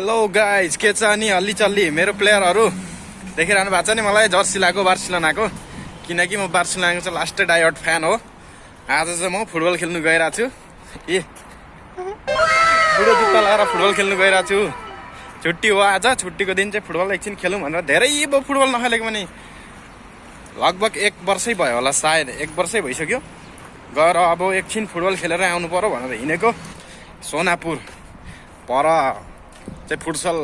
Hello guys के छ अनि हल्ली चल्ली। मेरो प्लेयरहरू देखिरहनु भएको छ नि मलाई? जर्सी लगाएको बार्सिलोनाको। किनकि म बार्सिलोनाको चाहिँ लास्टै डायट फ्यान हो। आज चाहिँ म फुटबल खेल्नु गइरहेको छु। ए बुढो जुत्ता लगाएर फुटबल खेल्नु गइरहेको छु। छुट्टी हो आज। छुट्टीको दिन चाहिँ फुटबल एकछिन खेलौँ भनेर धेरै भयो फुटबल नखेलेको पनि लगभग एक वर्षै भयो होला सायद। एक वर्षै भइसक्यो। गएर अब एकछिन फुटबल खेलेर आउनु पऱ्यो भनेर हिँडेको। सोनापुर। पर चाहिँ फुटसल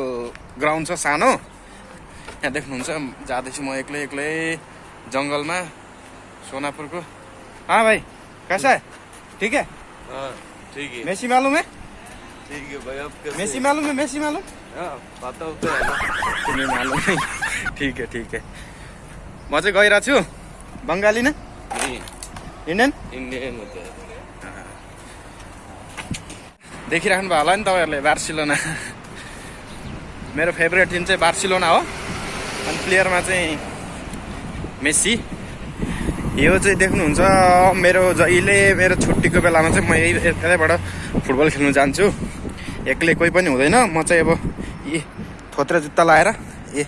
ग्राउन्ड छ सानो। यहाँ देख्नुहुन्छ जाँदैछु म एक्लै एक्लै जङ्गलमा सोनापुरको। हाँ भाई कैसा है ठीक है? हाँ ठीक है। मेसी मालूम है? ठीक है भाई अब मेसी मालूम है मेसी मालूम? पता होता है तुम्हें मालूम है। ठीक है ठीक है। म चाहिँ गइरहेको छु। बङ्गाली न? इन्डियन? है देखिराख्नु भयो होला नि तपाईँहरूले बार्सिलोना। मेरो फेभरेट टिम चाहिँ बार्सिलोना हो। अनि प्लेयरमा चाहिँ मेस्सी। यो चाहिँ देख्नुहुन्छ मेरो जहिले मेरो छुट्टीको बेलामा चाहिँ म यही यतैबाट फुटबल खेल्नु जान्छु। एक्लै कोही पनि हुँदैन म चाहिँ अब ए थोत्रे जुत्ता लगाएर ए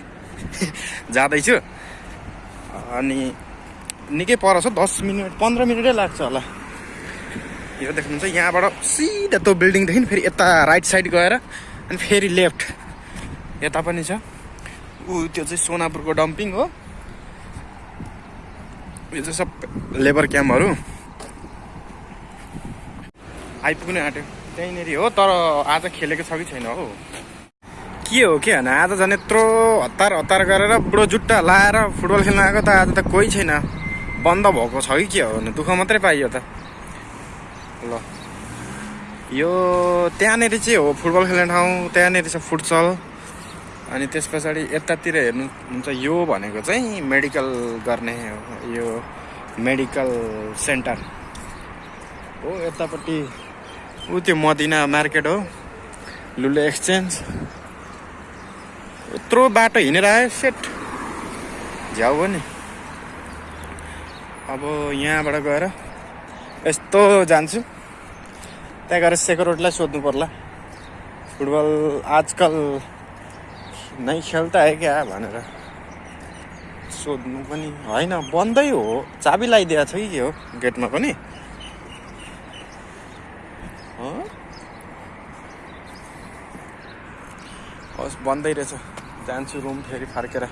जाँदैछु। अनि निकै पर छ दस मिनट पन्ध्र मिनटै लाग्छ होला। यो देख्नुहुन्छ यहाँबाट सिधा त्यो बिल्डिङदेखि फेरि यता राइट साइड गएर अनि फेरि लेफ्ट यता पनि छ। ऊ त्यो चाहिँ सोनापुरको डम्पिङ हो। यो चाहिँ सब लेबर क्याम्पहरू। आइपुग्नु आँट्यो। त्यहीँनिर हो तर आज खेलेको छ कि छैन हो। के हो के होइन? आज झन् यत्रो हतार हतार गरेर बुढो जुट्टा लाएर फुटबल खेल्न आएको त आज त कोही छैन। बन्द भएको छ कि के हो भने? दुःख मात्रै पाइयो त। ल। यो त्यहाँनिर चाहिँ हो फुटबल खेल्ने ठाउँ त्यहाँनिर छ फुटसल। अनि त्यस पछाडि यतातिर हेर्नुहुन्छ यो भनेको चाहिँ मेडिकल गर्ने यो मेडिकल सेन्टर हो। यतापट्टि ऊ त्यो मदिना मार्केट हो लुले एक्सचेन्ज। यत्रो बाटो हिँडेर आयो सेट। झ्याउ हो नि। अब यहाँबाट गएर यस्तो जान्छु। त्यहाँ गएर सेकर रोडलाई सोध्नु पर्ला। फुटबल आजकल नै खेल्ता है क्या भनेर सोध्नु पनि होइन बन्दै हो। चाबी लगाइदिएको छ कि के हो? गेटमा पनि? हस् बन्दै रहेछ। जान्छु रुम फेरि फर्केर।